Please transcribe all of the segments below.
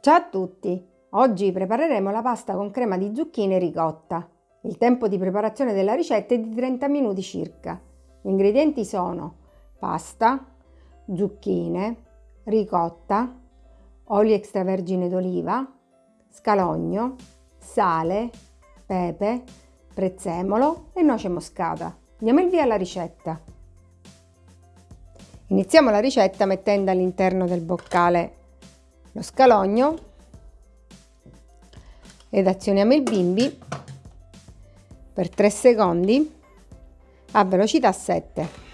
Ciao a tutti! Oggi prepareremo la pasta con crema di zucchine ricotta. Il tempo di preparazione della ricetta è di 30 minuti circa. Gli ingredienti sono pasta, zucchine, ricotta, olio extravergine d'oliva, scalogno, sale, pepe, prezzemolo e noce moscata. Diamo il via alla ricetta. Iniziamo la ricetta mettendo all'interno del boccale lo scalogno ed azioniamo il bimbi per 3 secondi a velocità 7.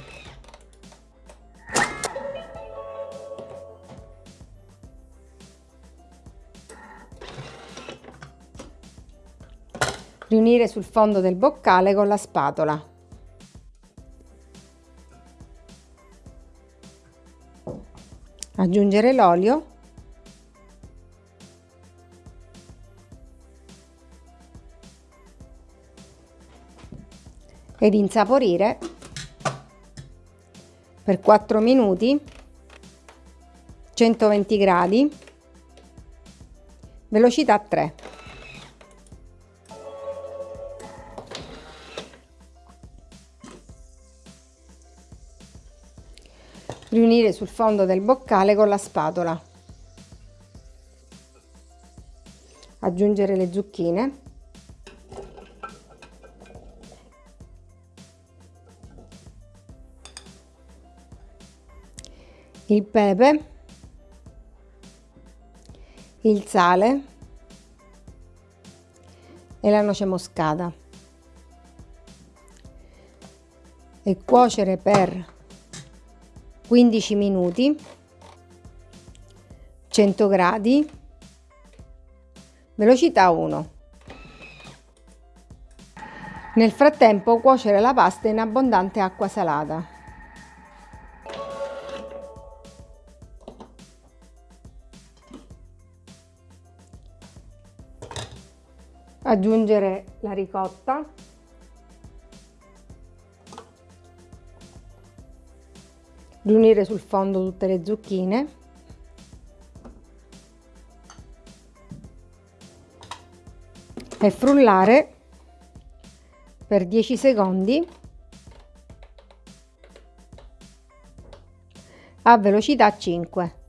Riunire sul fondo del boccale con la spatola. Aggiungere l'olio ed insaporire per 4 minuti 120 gradi velocità 3 riunire sul fondo del boccale con la spatola. Aggiungere le zucchine il pepe, il sale e la noce moscata. E cuocere per 15 minuti 100 gradi velocità 1 nel frattempo cuocere la pasta in abbondante acqua salata aggiungere la ricotta. Riunire sul fondo tutte le zucchine. E frullare per 10 secondi a velocità 5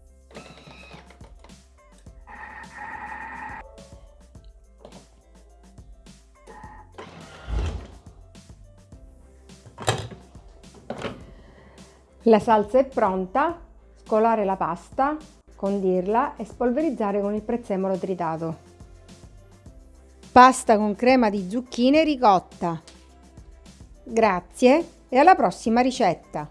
La salsa è pronta, scolare la pasta, condirla e spolverizzare con il prezzemolo tritato. Pasta con crema di zucchine ricotta. Grazie e alla prossima ricetta!